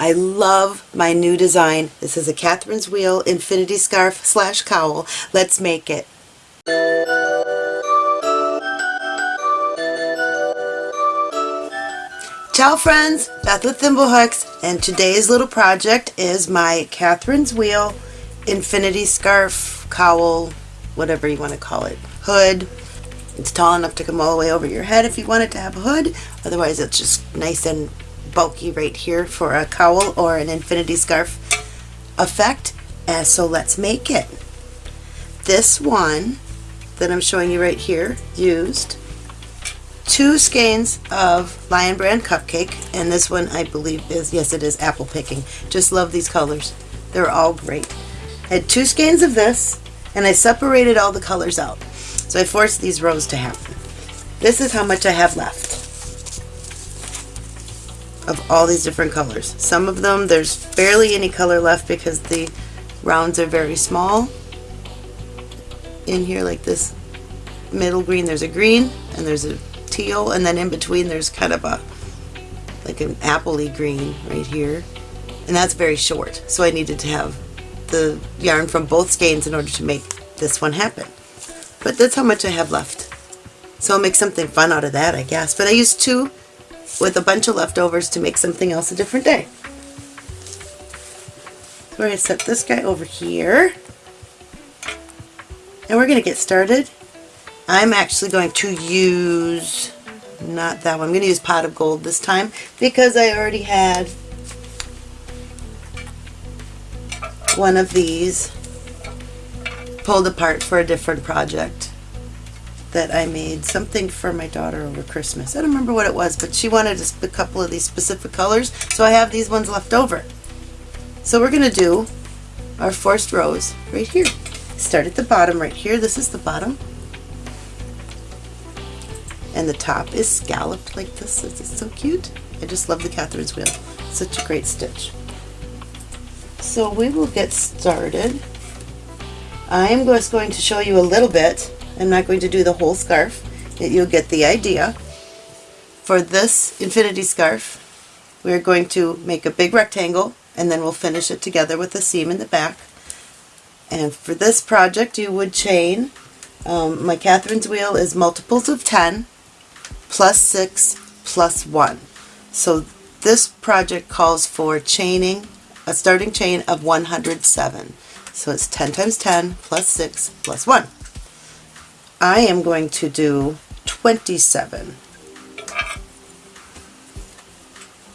I love my new design. This is a Catherine's Wheel Infinity Scarf slash cowl. Let's make it. Ciao friends, Beth with Thimblehooks, and today's little project is my Catherine's Wheel Infinity Scarf Cowl, whatever you want to call it, hood. It's tall enough to come all the way over your head if you want it to have a hood, otherwise it's just nice and bulky right here for a cowl or an infinity scarf effect. And so let's make it. This one that I'm showing you right here used two skeins of Lion Brand Cupcake and this one I believe is, yes it is apple picking. Just love these colors. They're all great. I had two skeins of this and I separated all the colors out. So I forced these rows to happen. This is how much I have left of all these different colors. Some of them there's barely any color left because the rounds are very small. In here like this middle green there's a green and there's a teal and then in between there's kind of a like an appley green right here and that's very short so I needed to have the yarn from both skeins in order to make this one happen. But that's how much I have left. So I'll make something fun out of that I guess. But I used two with a bunch of leftovers to make something else a different day. So we're going to set this guy over here. And we're going to get started. I'm actually going to use, not that one, I'm going to use Pot of Gold this time because I already had one of these pulled apart for a different project that I made something for my daughter over Christmas. I don't remember what it was, but she wanted a couple of these specific colors, so I have these ones left over. So we're going to do our forced rows right here. Start at the bottom right here. This is the bottom. And the top is scalloped like this. Is so cute. I just love the Catherine's wheel. Such a great stitch. So we will get started. I am just going to show you a little bit I'm not going to do the whole scarf. You'll get the idea. For this infinity scarf, we're going to make a big rectangle and then we'll finish it together with a seam in the back. And for this project, you would chain. Um, my Catherine's wheel is multiples of 10 plus 6 plus 1. So this project calls for chaining a starting chain of 107. So it's 10 times 10 plus 6 plus 1. I am going to do 27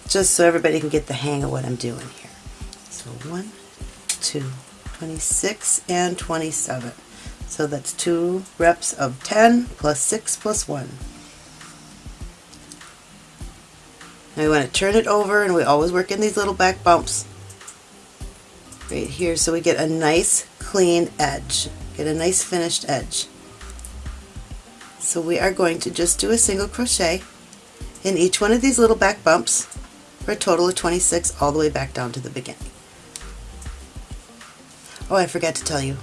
just so everybody can get the hang of what I'm doing here. So 1, 2, 26 and 27. So that's two reps of 10 plus 6 plus 1. Now we want to turn it over and we always work in these little back bumps right here so we get a nice clean edge. Get a nice finished edge. So we are going to just do a single crochet in each one of these little back bumps for a total of 26 all the way back down to the beginning. Oh, I forgot to tell you.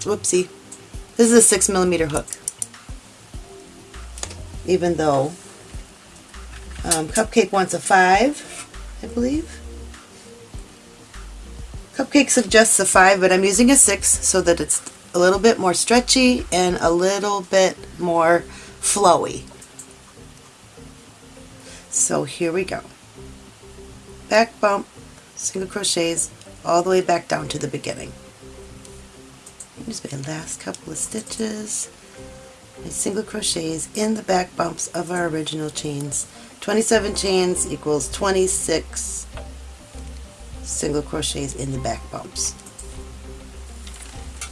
Whoopsie. This is a 6 millimeter hook. Even though um, Cupcake wants a 5, I believe. Cupcake suggests a 5, but I'm using a 6 so that it's a little bit more stretchy and a little bit more flowy. So here we go. Back bump, single crochets, all the way back down to the beginning. Here's my last couple of stitches. My single crochets in the back bumps of our original chains. 27 chains equals 26 single crochets in the back bumps.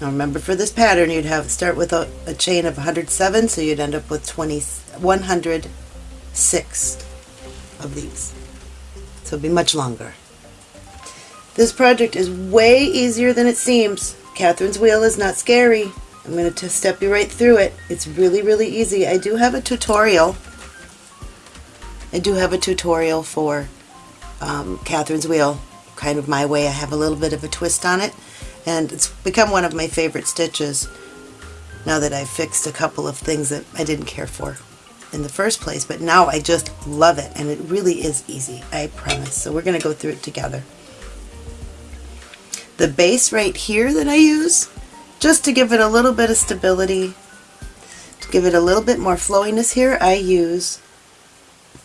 Now remember for this pattern you'd have start with a, a chain of 107 so you'd end up with 20, 106 of these. So it'll be much longer. This project is way easier than it seems. Catherine's wheel is not scary. I'm going to step you right through it. It's really, really easy. I do have a tutorial. I do have a tutorial for um, Catherine's wheel, kind of my way. I have a little bit of a twist on it and it's become one of my favorite stitches now that I've fixed a couple of things that I didn't care for. in the first place, but now I just love it and it really is easy, I promise. So we're going to go through it together. The base right here that I use, just to give it a little bit of stability, to give it a little bit more flowiness here, I use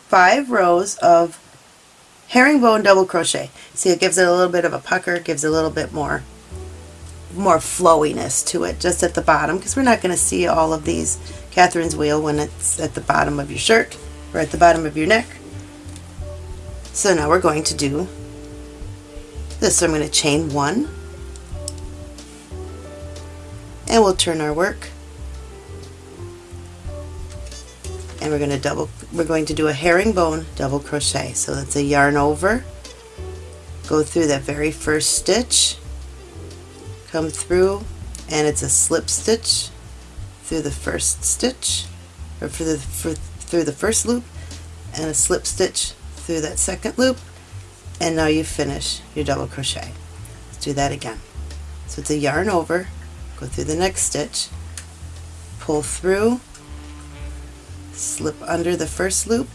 five rows of herringbone double crochet. See, it gives it a little bit of a pucker, gives a little bit more more flowiness to it just at the bottom because we're not going to see all of these Catherine's wheel when it's at the bottom of your shirt or at the bottom of your neck. So now we're going to do this. So I'm going to chain one. And we'll turn our work. And we're going to double we're going to do a herringbone double crochet. So that's a yarn over. Go through that very first stitch come through and it's a slip stitch through the first stitch or for the for, through the first loop and a slip stitch through that second loop and now you finish your double crochet. Let's do that again. So it's a yarn over, go through the next stitch, pull through, slip under the first loop,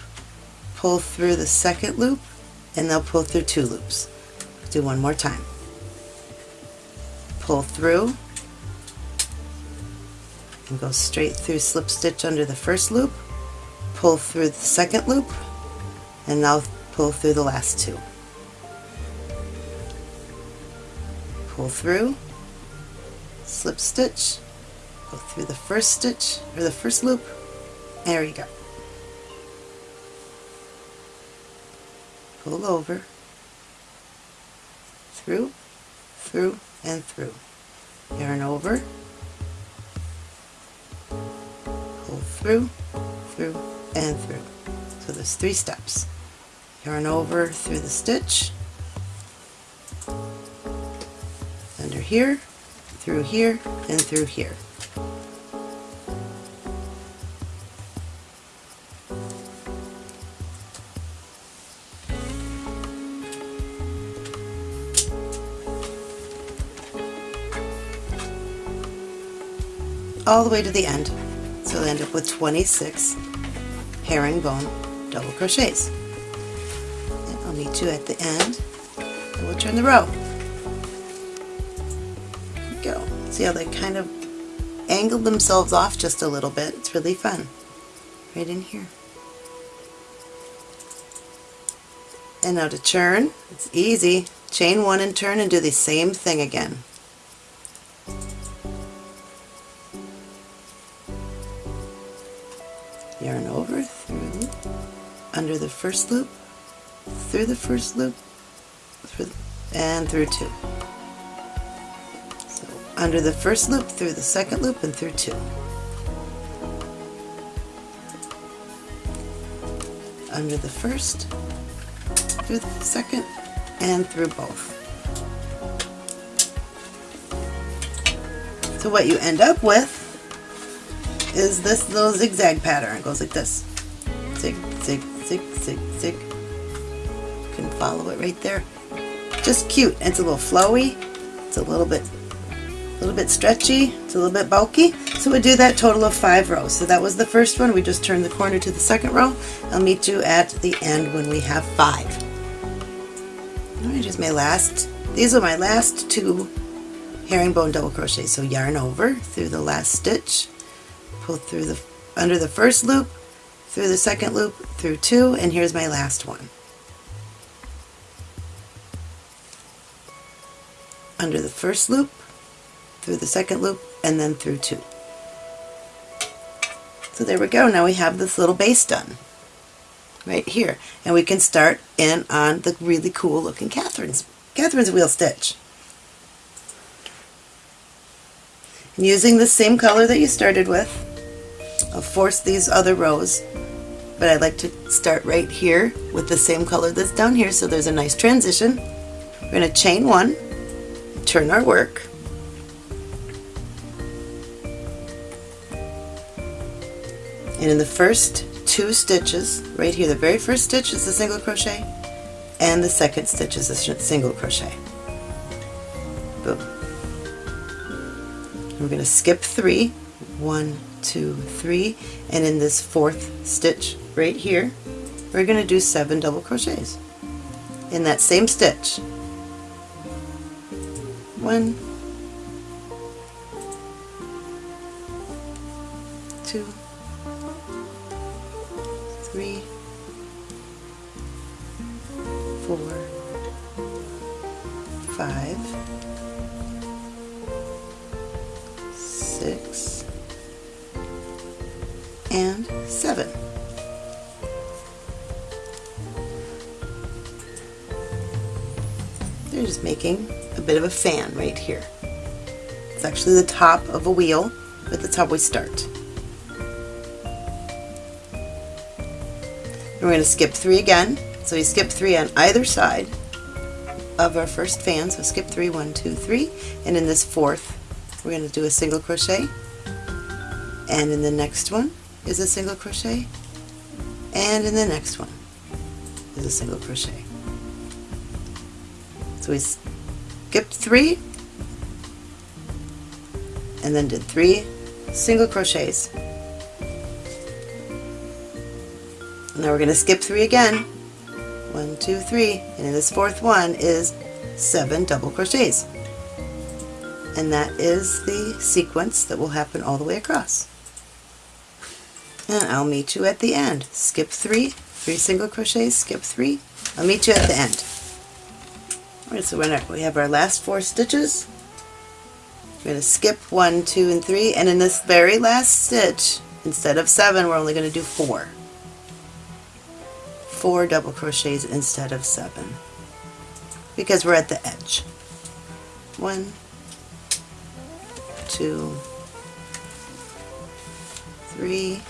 pull through the second loop, and they'll pull through two loops. Do one more time pull through and go straight through slip stitch under the first loop, pull through the second loop, and now pull through the last two. Pull through, slip stitch, go through the first stitch or the first loop, there you go. Pull over, through, through, and through. Yarn over, pull through, through, and through. So there's three steps. Yarn over through the stitch, under here, through here, and through here. All the way to the end. So you'll end up with 26 herringbone double crochets. And I'll meet you at the end and we'll turn the row. go. See how they kind of angled themselves off just a little bit. It's really fun. Right in here. And now to turn, it's easy. Chain one and turn and do the same thing again. Through under the first loop through the first loop through, and through two so under the first loop through the second loop and through two under the first through the second and through both so what you end up with is this little zigzag pattern. It goes like this. Zig, zig, zig. You can follow it right there. Just cute. It's a little flowy. It's a little bit a little bit stretchy, it's a little bit bulky. So we do that total of five rows. So that was the first one. We just turned the corner to the second row. I'll meet you at the end when we have five. Here's my last, these are my last two herringbone double crochet. So yarn over through the last stitch, pull through the under the first loop, through the second loop, through two, and here's my last one. Under the first loop, through the second loop, and then through two. So there we go. Now we have this little base done right here. And we can start in on the really cool looking Catherine's, Catherine's wheel stitch. And using the same color that you started with, I'll force these other rows, but I like to start right here with the same color that's down here so there's a nice transition. We're going to chain one, turn our work, and in the first two stitches, right here, the very first stitch is a single crochet, and the second stitch is a single crochet. Boom. We're going to skip three, one, two, three, and in this fourth stitch right here, we're going to do seven double crochets in that same stitch. One, two, three, four, of a fan right here. It's actually the top of a wheel, but that's how we start. And we're going to skip three again. So we skip three on either side of our first fan. So skip three, one, two, three. And in this fourth, we're going to do a single crochet. And in the next one is a single crochet. And in the next one is a single crochet. So we skipped three and then did three single crochets. Now we're going to skip three again. One, two, three, and in this fourth one is seven double crochets. And that is the sequence that will happen all the way across. And I'll meet you at the end. Skip three, three single crochets, skip three. I'll meet you at the end. Alright, so we have our last four stitches. We're going to skip one, two, and three, and in this very last stitch, instead of seven, we're only going to do four. Four double crochets instead of seven, because we're at the edge. One, two, three,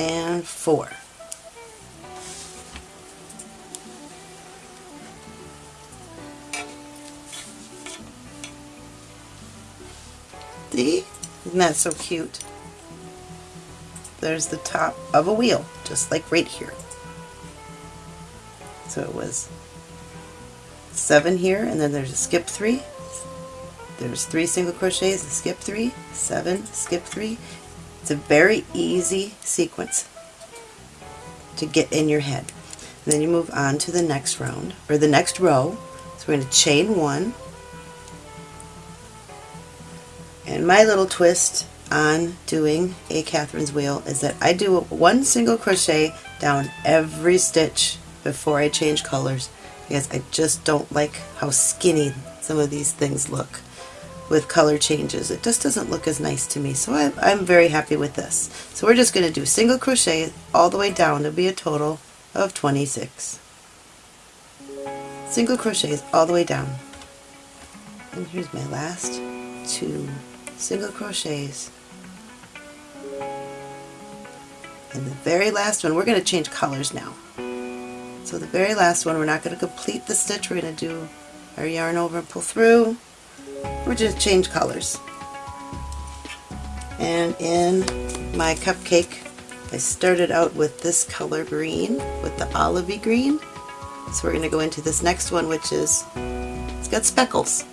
and four. See? Isn't that so cute? There's the top of a wheel, just like right here. So it was seven here, and then there's a skip three. There's three single crochets, a skip three, seven, skip three. It's a very easy sequence to get in your head. And then you move on to the next round, or the next row. So we're going to chain one, my little twist on doing a Catherine's wheel is that I do one single crochet down every stitch before I change colors because I just don't like how skinny some of these things look with color changes. It just doesn't look as nice to me so I, am very happy with this. So we're just going to do single crochet all the way down to be a total of 26. Single crochets all the way down. And here's my last two single crochets. And the very last one we're going to change colors now. So the very last one we're not going to complete the stitch we're going to do our yarn over and pull through. We're just change colors. And in my cupcake I started out with this color green with the olivey green. So we're going to go into this next one which is it's got speckles.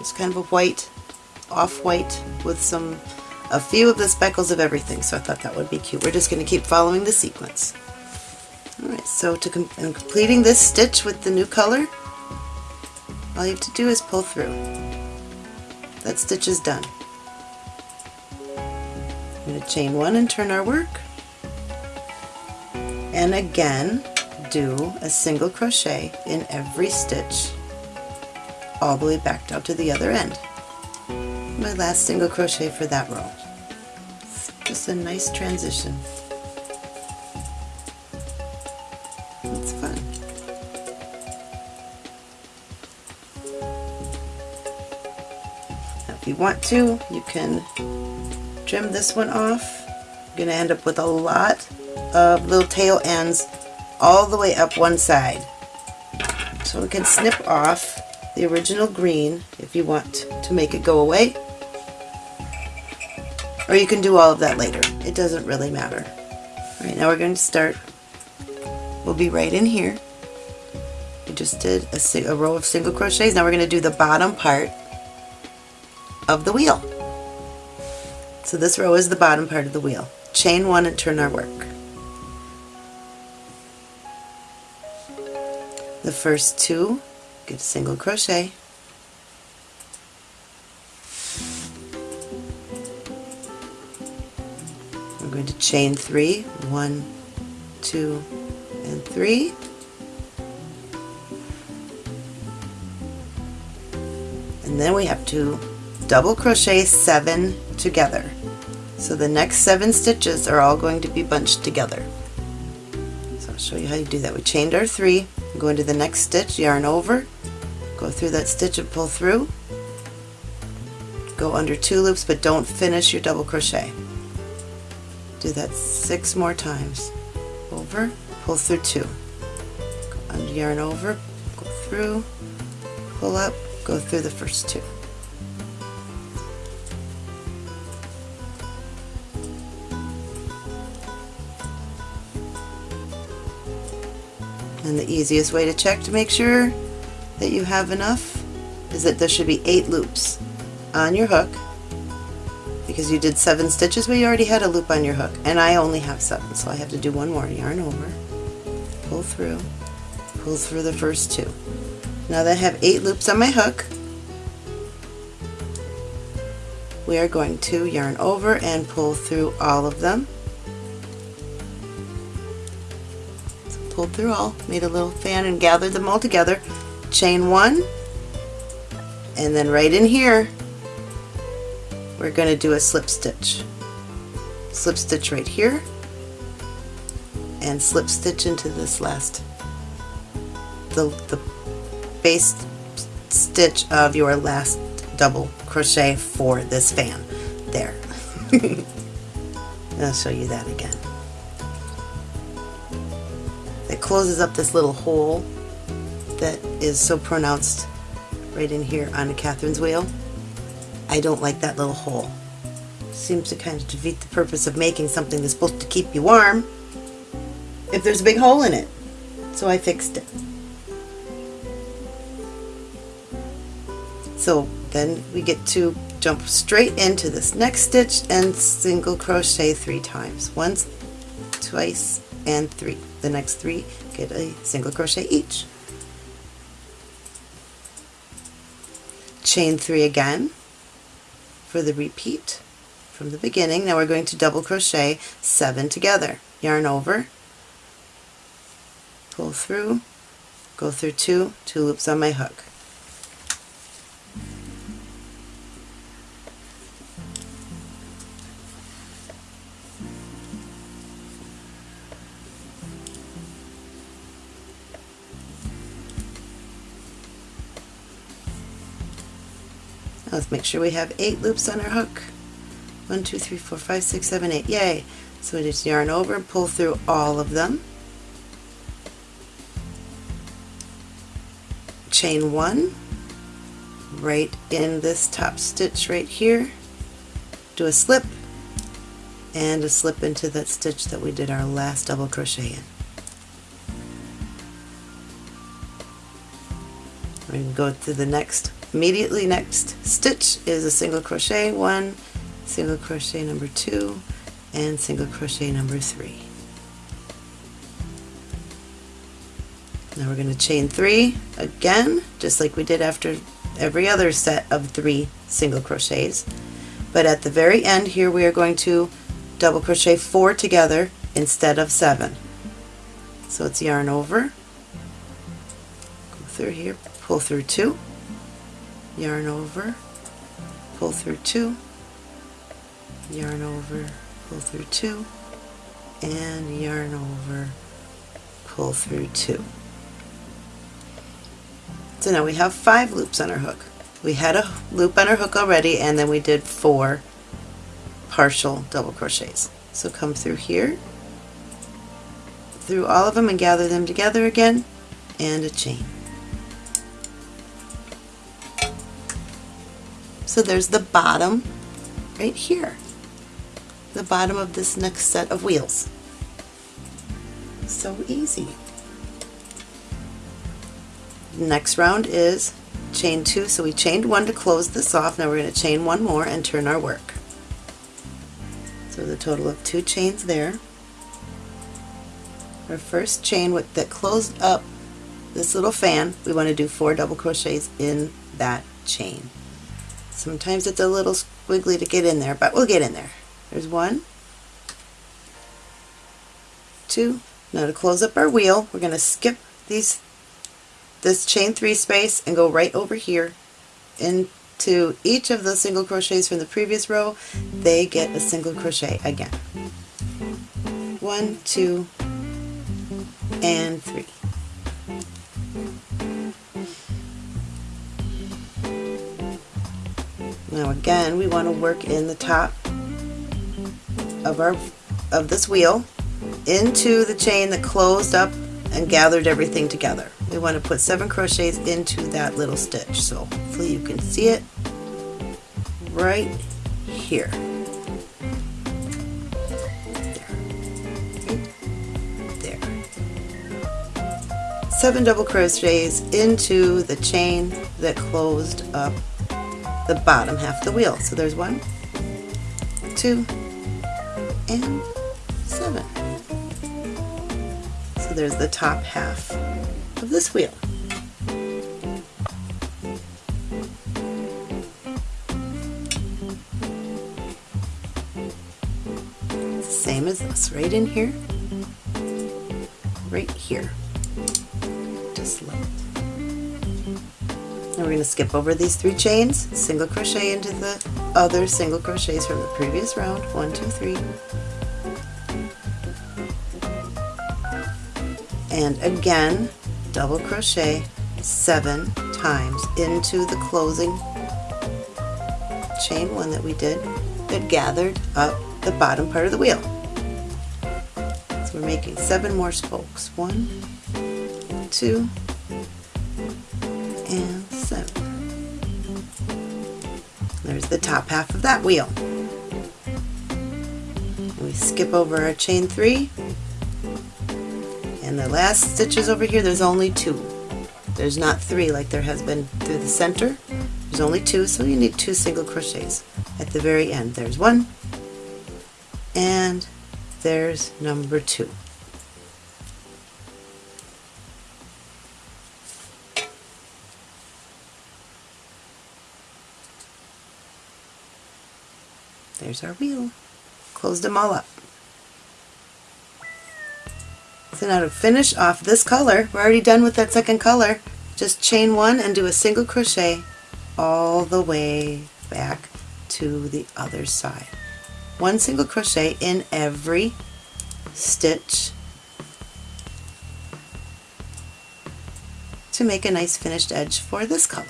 It's kind of a white off-white with some a few of the speckles of everything so I thought that would be cute. We're just going to keep following the sequence. Alright, so to com completing this stitch with the new color, all you have to do is pull through. That stitch is done. I'm going to chain one and turn our work. And again, do a single crochet in every stitch all the way back down to the other end my last single crochet for that row. Just a nice transition. It's fun. Now if you want to, you can trim this one off. You're going to end up with a lot of little tail ends all the way up one side. So we can snip off the original green if you want to make it go away or you can do all of that later. It doesn't really matter. Alright, now we're going to start. We'll be right in here. We just did a, a row of single crochets. Now we're going to do the bottom part of the wheel. So this row is the bottom part of the wheel. Chain one and turn our work. The first two, get a single crochet, chain three, one, two, and three. And then we have to double crochet seven together. So the next seven stitches are all going to be bunched together. So I'll show you how you do that. We chained our three, go into the next stitch, yarn over, go through that stitch and pull through, go under two loops but don't finish your double crochet. Do that six more times. Over, pull through two. Go under yarn over, go through, pull up, go through the first two. And the easiest way to check to make sure that you have enough is that there should be eight loops on your hook because you did seven stitches but you already had a loop on your hook. And I only have seven so I have to do one more. Yarn over. Pull through. Pull through the first two. Now that I have eight loops on my hook we are going to yarn over and pull through all of them. So pulled through all. Made a little fan and gathered them all together. Chain one. And then right in here we're going to do a slip stitch. Slip stitch right here and slip stitch into this last the, the base stitch of your last double crochet for this fan. There. I'll show you that again. It closes up this little hole that is so pronounced right in here on Catherine's wheel. I don't like that little hole. Seems to kind of defeat the purpose of making something that's supposed to keep you warm if there's a big hole in it. So I fixed it. So then we get to jump straight into this next stitch and single crochet three times. Once, twice, and three. The next three get a single crochet each. Chain three again for the repeat from the beginning. Now we're going to double crochet seven together. Yarn over, pull through, go through two, two loops on my hook. Let's make sure we have eight loops on our hook. One, two, three, four, five, six, seven, eight. Yay! So we just yarn over and pull through all of them. Chain one right in this top stitch right here. Do a slip and a slip into that stitch that we did our last double crochet in. Going to go to the next immediately next. Stitch is a single crochet one single crochet number two and single crochet number three. Now we're going to chain three again just like we did after every other set of three single crochets. But at the very end here we are going to double crochet four together instead of seven. So it's yarn over. Go through here pull through two yarn over, pull through two, yarn over, pull through two, and yarn over, pull through two. So now we have five loops on our hook. We had a loop on our hook already and then we did four partial double crochets. So come through here, through all of them and gather them together again, and a chain. So there's the bottom right here, the bottom of this next set of wheels. So easy. Next round is chain two, so we chained one to close this off. Now we're going to chain one more and turn our work. So the total of two chains there. Our first chain with, that closed up this little fan, we want to do four double crochets in that chain. Sometimes it's a little squiggly to get in there, but we'll get in there. There's one, two. Now to close up our wheel, we're going to skip these this chain three space and go right over here into each of the single crochets from the previous row. They get a single crochet again. One, two, and three. Now again, we want to work in the top of our of this wheel into the chain that closed up and gathered everything together. We want to put seven crochets into that little stitch. So hopefully you can see it right here. There. Seven double crochets into the chain that closed up the bottom half of the wheel. So there's one, two, and seven. So there's the top half of this wheel. Same as this, right in here, right here. Just like now we're going to skip over these three chains, single crochet into the other single crochets from the previous round. One, two, three. And again, double crochet seven times into the closing chain one that we did that gathered up the bottom part of the wheel. So we're making seven more spokes. One, two, and There's the top half of that wheel. We skip over our chain three and the last stitches over here there's only two. There's not three like there has been through the center. There's only two so you need two single crochets at the very end. There's one and there's number two. There's our wheel. Closed them all up. So now to finish off this color, we're already done with that second color, just chain one and do a single crochet all the way back to the other side. One single crochet in every stitch to make a nice finished edge for this color,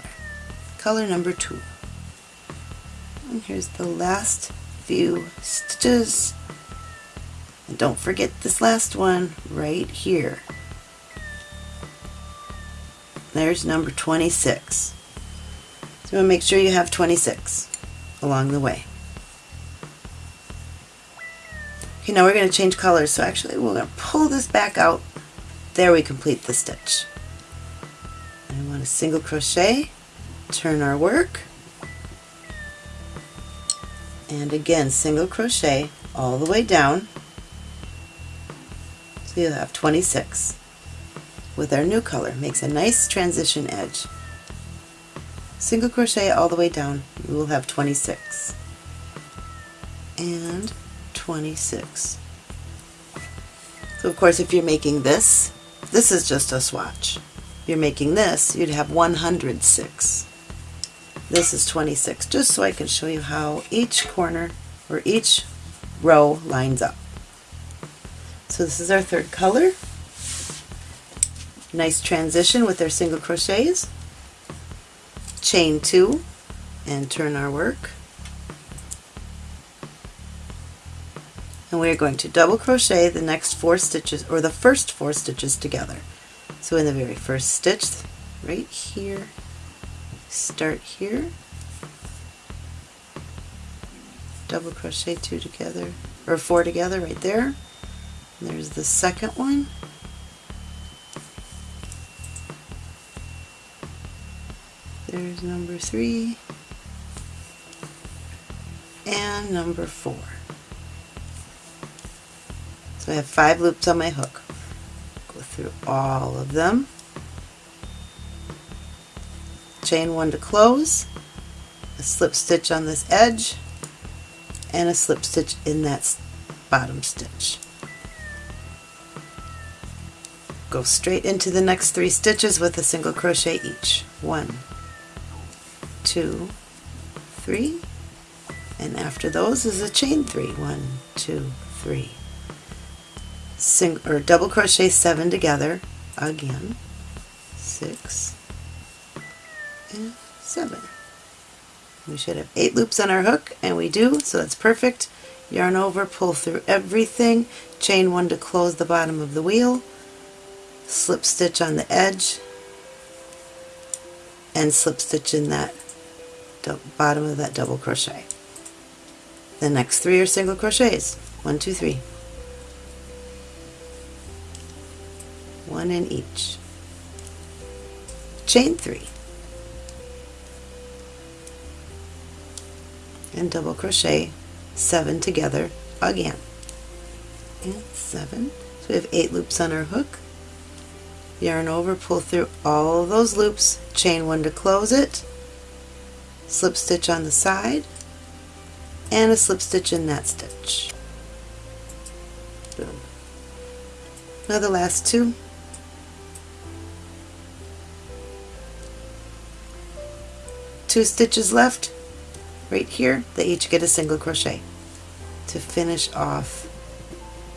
color number two. And here's the last few stitches. And don't forget this last one right here. There's number 26. So you want to make sure you have 26 along the way. Okay, now we're going to change colors. So actually we're going to pull this back out. There we complete the stitch. We want a single crochet, turn our work, and again single crochet all the way down. So you'll have 26 with our new color. Makes a nice transition edge. Single crochet all the way down. You will have 26 and 26 so of course if you're making this this is just a swatch. If you're making this you'd have 106 this is 26, just so I can show you how each corner or each row lines up. So this is our third color. Nice transition with our single crochets. Chain two and turn our work. And we are going to double crochet the next four stitches, or the first four stitches together. So in the very first stitch, right here, start here. Double crochet two together or four together right there. And there's the second one. There's number three. And number four. So I have five loops on my hook. Go through all of them. Chain one to close, a slip stitch on this edge, and a slip stitch in that bottom stitch. Go straight into the next three stitches with a single crochet each. One, two, three, and after those is a chain three. One, two, three. Sing or double crochet seven together again. Six seven. We should have eight loops on our hook, and we do, so that's perfect. Yarn over, pull through everything, chain one to close the bottom of the wheel, slip stitch on the edge, and slip stitch in that bottom of that double crochet. The next three are single crochets. One, two, three. One in each. Chain three. And double crochet seven together again. And seven. So we have eight loops on our hook. Yarn over, pull through all those loops, chain one to close it, slip stitch on the side, and a slip stitch in that stitch. Boom. Now the last two. Two stitches left right here, they each get a single crochet to finish off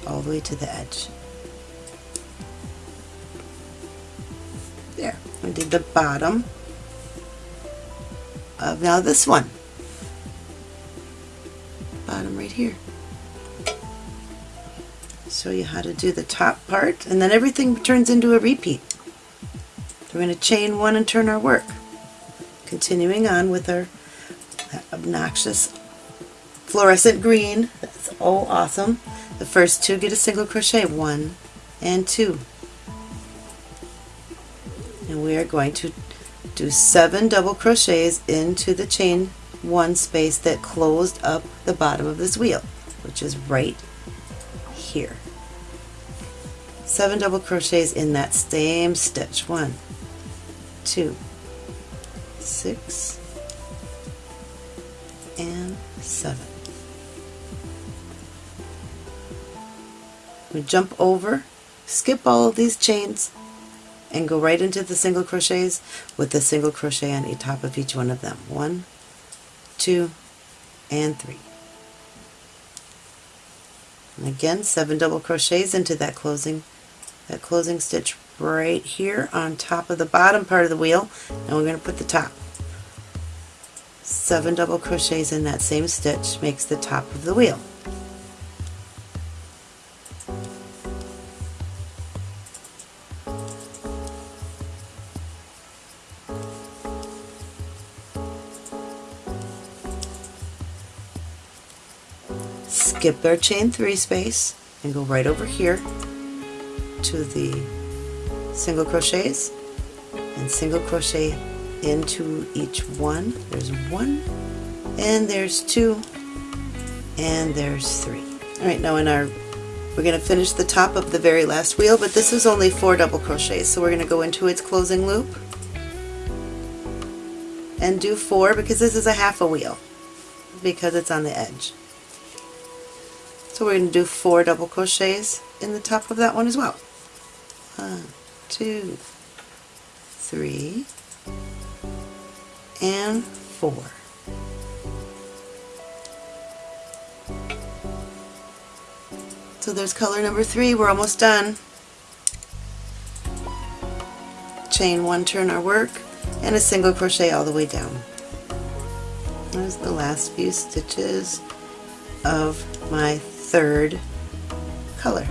all the way to the edge. There, I did the bottom of now this one. Bottom right here. Show you how to do the top part and then everything turns into a repeat. We're going to chain one and turn our work. Continuing on with our obnoxious fluorescent green. That's oh awesome. The first two get a single crochet, one and two. And we are going to do seven double crochets into the chain one space that closed up the bottom of this wheel, which is right here. Seven double crochets in that same stitch. One, two, six, seven. We jump over, skip all of these chains, and go right into the single crochets with a single crochet on the top of each one of them. One, two, and three. And again, seven double crochets into that closing that closing stitch right here on top of the bottom part of the wheel, and we're going to put the top seven double crochets in that same stitch makes the top of the wheel. Skip our chain three space and go right over here to the single crochets and single crochet into each one. There's one, and there's two, and there's three. Alright, now in our, we're going to finish the top of the very last wheel, but this is only four double crochets, so we're going to go into its closing loop and do four because this is a half a wheel because it's on the edge. So we're going to do four double crochets in the top of that one as well. One, two, three, and 4. So there's color number 3, we're almost done. Chain 1, turn our work, and a single crochet all the way down. There's the last few stitches of my third color.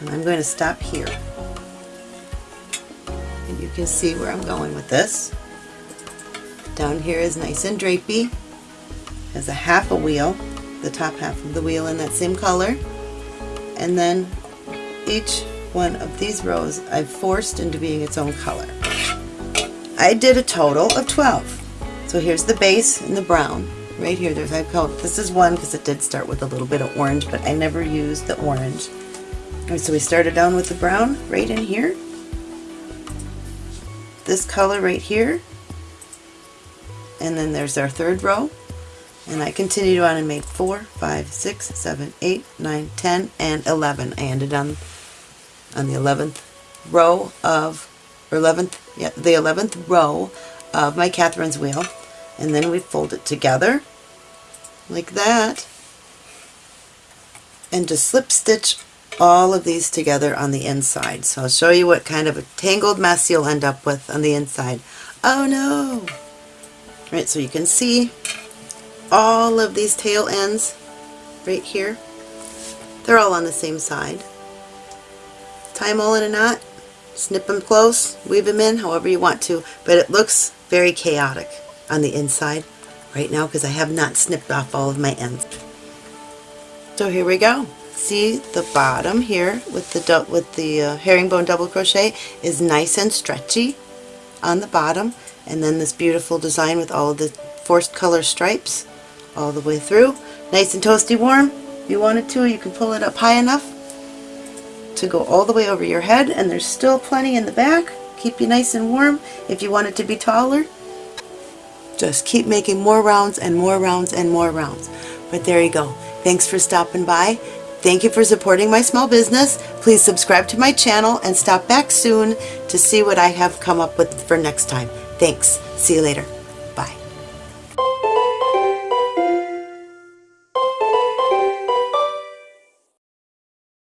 And I'm going to stop here you can see where I'm going with this. Down here is nice and drapey. Has a half a wheel, the top half of the wheel in that same color. And then each one of these rows I've forced into being its own color. I did a total of 12. So here's the base in the brown. right here. There's I call this is one because it did start with a little bit of orange, but I never used the orange. So we started down with the brown right in here. This color right here. And then there's our third row. And I continued on and made 4, 5, 6, 7, 8, 9, 10, and 11. I ended on on the 11th row of, or 11th, yeah, the 11th row of my Catherine's wheel. And then we fold it together like that and just slip stitch all of these together on the inside. So I'll show you what kind of a tangled mess you'll end up with on the inside. Oh no! Right, so you can see all of these tail ends right here. They're all on the same side. Tie them all in a knot, snip them close, weave them in however you want to, but it looks very chaotic on the inside right now because I have not snipped off all of my ends. So here we go. See the bottom here with the with the uh, herringbone double crochet is nice and stretchy on the bottom and then this beautiful design with all the forced color stripes all the way through. Nice and toasty warm. If you wanted to, you can pull it up high enough to go all the way over your head and there's still plenty in the back. Keep you nice and warm. If you want it to be taller, just keep making more rounds and more rounds and more rounds. But there you go. Thanks for stopping by. Thank you for supporting my small business. Please subscribe to my channel and stop back soon to see what I have come up with for next time. Thanks. See you later.